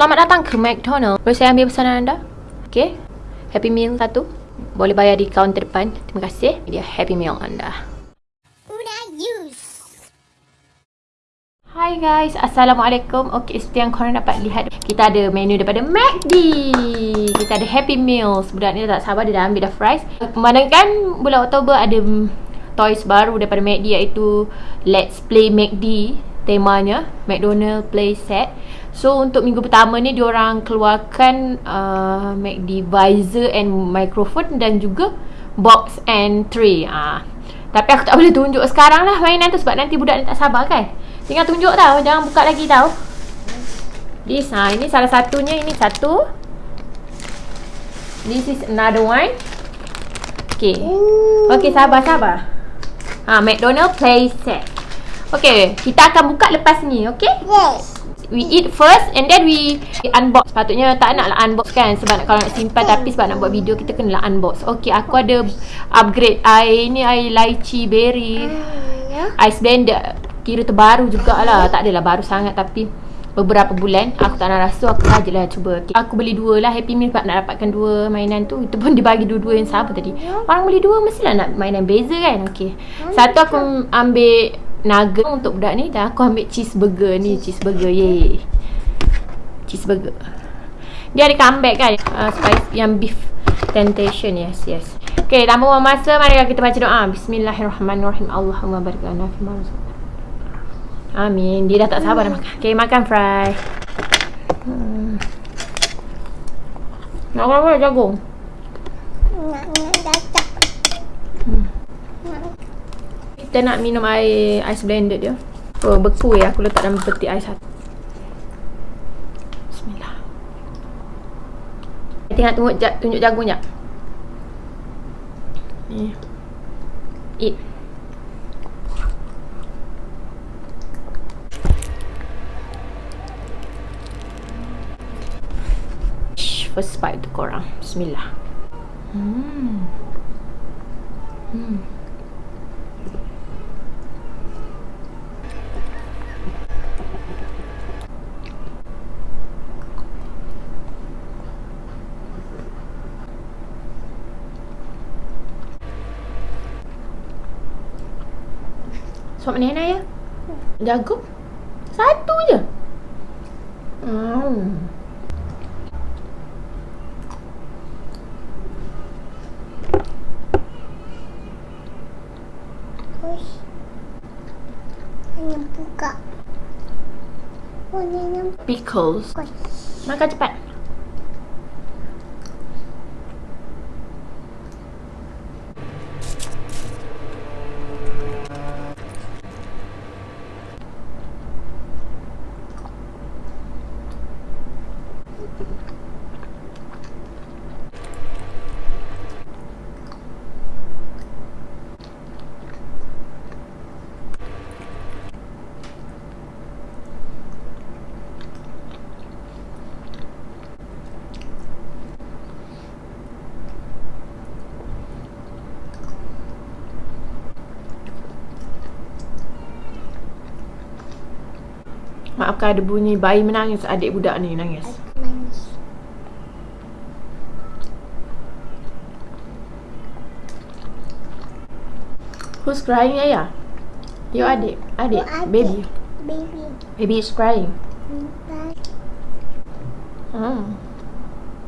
Selamat datang ke McDonald. Boleh saya ambil pesanan anda? Okay. Happy Meal satu. Boleh bayar di kaunter depan. Terima kasih. Dia Happy Meal anda. Hai guys, Assalamualaikum. Okey, seperti yang korang dapat lihat, kita ada menu daripada McD. Kita ada Happy Meals. Budak ni tak sabar, dia dah ambil dah fries. Memandangkan bulan Oktober ada toys baru daripada McD iaitu Let's Play McD temanya McDonald Play Set. So untuk minggu pertama ni diorang keluarkan uh, McD visor and microphone dan juga box and tray. Ah. Tapi aku tak boleh tunjuk sekarang lah mainan tu sebab nanti budak ni tak sabar kan. Tinggal tunjuk tau, jangan buka lagi tau. This ha, ini salah satunya ini satu. This is another one. Okay. Okay sabar sabar. Ha, McDonald Play Set. Okay, kita akan buka lepas ni, okay? Yes. We eat first and then we unbox. Sepatutnya tak nak lah unbox kan sebab nak, kalau nak simpan tapi sebab nak buat video kita kena lah unbox. Okay, aku ada upgrade air ni air lychee berry. Ya. Ice blender kira terbaru jugalah. Tak adalah baru sangat tapi beberapa bulan aku tak nak rasa aku sajalah cuba. Okay. Aku beli dua lah Happy Meal sebab nak dapatkan dua mainan tu. Itu pun dibagi dua-dua yang sama tadi. Orang beli dua mestilah nak mainan beza kan. Okay. Satu aku ambil nugget untuk budak ni dan aku ambil cheeseburger ni cheeseburger ye cheeseburger dia ada comeback kan uh, spice yang beef temptation yes yes Okay, tanpa buang masa mari kita baca doa bismillahirrahmanirrahim Allahumma barik lana fi ma Amin. Dia dah tak sabar nak makan. Okay, makan fry. Hmm. Nak apa jagung? Nak nak datang. Kita nak minum air ice blended dia. Oh, beku ya. Aku letak dalam peti ais satu. Bismillah. Tengok tunjuk, ja- tunjuk jagung jap. Ni. Eat. First bite korang. Bismillah. Hmm. Hmm. Suap nenek ya? Jagung? Satu je? Hmm. Hanya buka. Oh, Pickles. Makan cepat. Maafkan ada bunyi bayi menangis adik budak ni nangis. Who's crying ayah? Your adik, adik, baby. Baby. Baby is crying. Hmm.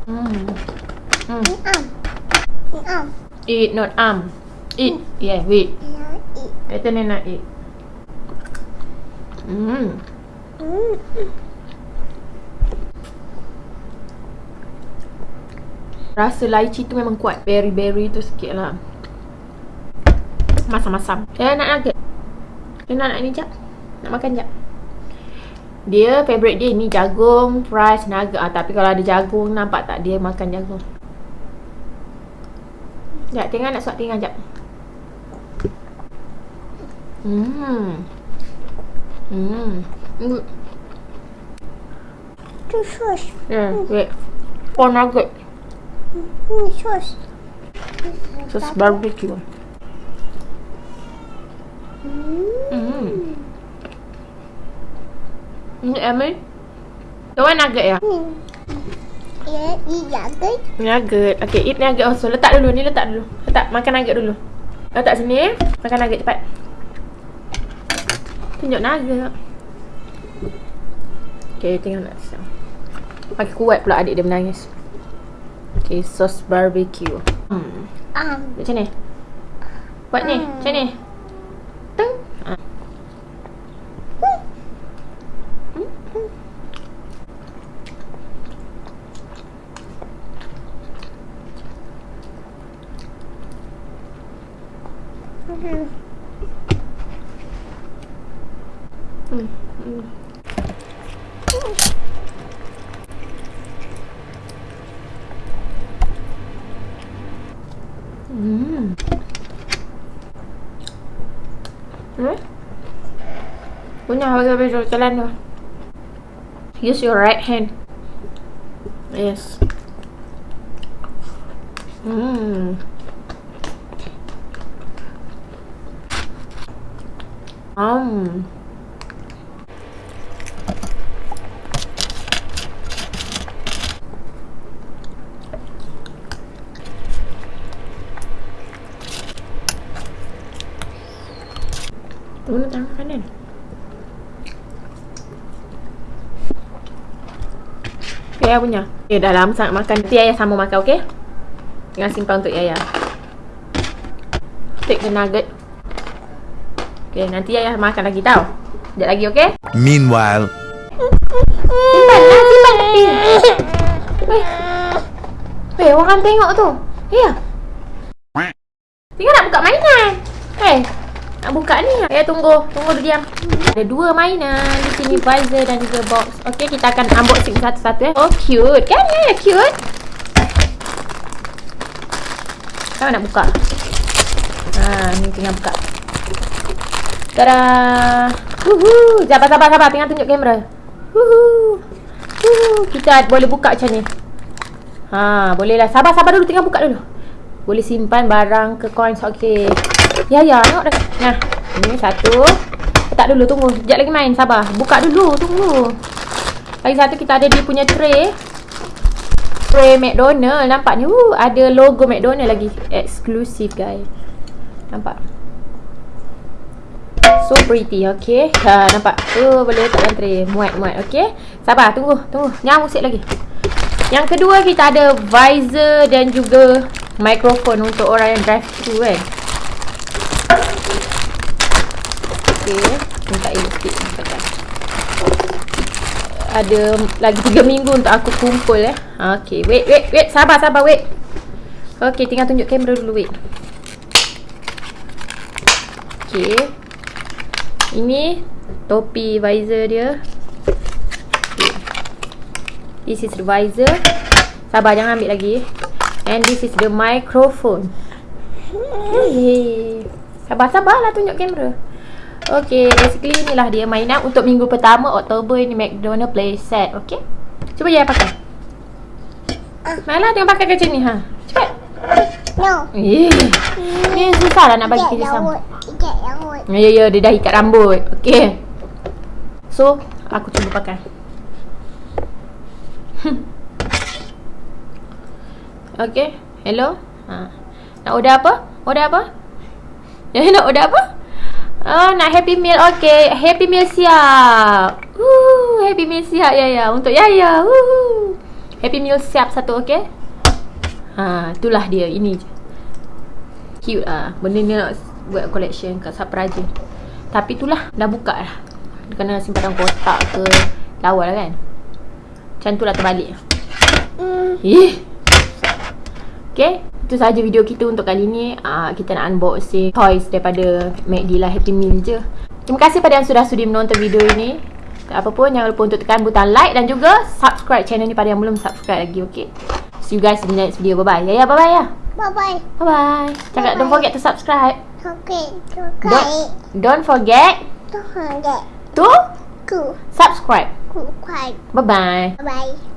Hmm. Hmm. Eat not arm. Eat. Yeah, wait. Yang eat. Kata ni nak eat. Hmm. Rasa lychee tu memang kuat. Berry-berry tu sikit lah. Masam-masam. Saya nak nugget. Saya nak nak ni jap. Nak makan jap. Dia favourite dia ni jagung, fries, nugget. Ah, tapi kalau ada jagung, nampak tak dia makan jagung. Jap, tengah nak suap tengah jap. Hmm. Hmm. Hmm. Tu sos. Yeah, wait. Four nugget. Ni sos. Sos barbecue. Hmm. Hmm. Ini Emily? The one nugget ya? Hmm. Ya, iya kan? Nugget. Okay, eat nugget also. Letak dulu. Ni letak dulu. Letak. Makan nugget dulu. Letak sini. Makan nugget cepat. Tunjuk nugget. Okay, tengok nak siap. Pakai kuat pula adik dia menangis. Okay, sos barbecue. Hmm. Um. Macam ni? Buat ni. Macam ni. Teng. Ha. Hmm. Hmm. Hmm. Hmm. Hmm? Punya bagi baju jalan tu. Use your right hand. Yes. Hmm. Um. Tunggu tangan kanan. Yaya punya. Okay, dah lama sangat makan. Nanti Yaya sama makan, okay? Jangan simpan untuk Yaya. Take the nugget. Okay, nanti Yaya makan lagi tau. Sekejap lagi, okay? Meanwhile, Simpan lah, simpan. Weh. Weh, orang tengok tu. Ya. Tinggal nak buka mainan. Eh, nak buka ni. Eh, tunggu. Tunggu dia diam. Ada dua mainan. Di sini visor dan juga box. Okay, kita akan unboxing satu-satu eh. Oh, cute. Kan ya, cute. Kau nak buka? Ha, ni tinggal buka. Tada! Wuhu! Sabar, sabar, sabar. Tengah tunjuk kamera. Wuhu! Wuhu! Kita boleh buka macam ni. Ha, boleh lah. Sabar, sabar dulu. Tengah buka dulu. Boleh simpan barang ke coins. Okey. Ya, ya. Tengok dah. Nah, ini satu. Letak dulu. Tunggu. Sekejap lagi main. Sabar. Buka dulu. Tunggu. Lagi satu kita ada dia punya tray. Tray McDonald. Nampak ni. Uh, ada logo McDonald lagi. Exclusive, guys. Nampak? So pretty, okay. Ha, nampak? Uh, boleh letak dalam tray. Muat, muat, okay. Sabar, tunggu, tunggu. Jangan musik lagi. Yang kedua kita ada visor dan juga mikrofon untuk orang yang drive thru kan. Okay, minta sikit. Minta ada lagi 3 minggu untuk aku kumpul eh. Okay, wait, wait, wait. Sabar, sabar, wait. Okay, tinggal tunjuk kamera dulu, wait. Okay. Ini topi visor dia. Okay. This is the visor. Sabar jangan ambil lagi. And this is the microphone. Hey. Sabar sabarlah tunjuk kamera. Okay, basically inilah dia mainan untuk minggu pertama Oktober ini McDonald Play Set. Okay. Cuba ya pakai. Malah tengok pakai macam ni ha. Cepat. No. Eh. Ni susah lah nak bagi kerja sama. Ikat rambut. Ya ya dia dah ikat rambut. Okey. So, aku cuba pakai. Okey. Hello. Ha. Nak order apa? Order apa? Ya nak order apa? Oh, nak happy meal. Okey, happy meal siap. Woo, happy meal siap ya ya untuk Yaya. Woo. Happy meal siap satu okey. Ha, itulah dia. Ini je. Cute ah. Benda ni nak buat collection kat Sapraja. Tapi itulah dah buka. Dia kena simpan kotak ke lawa lah kan. Macam tu lah terbalik. Hmm. Eh. Okay. Itu saja video kita untuk kali ni. Uh, kita nak unboxing toys daripada McD lah Happy Meal je. Terima kasih pada yang sudah sudi menonton video ini. Tak apa pun jangan lupa untuk tekan butang like dan juga subscribe channel ni pada yang belum subscribe lagi. Okay. See you guys in the next video. Bye bye. Ya ya bye bye ya. Bye bye. Bye bye. Cakap don't forget to subscribe. Okay. Don't don't forget Don't forget to to subscribe. subscribe. Bye bye. Bye bye.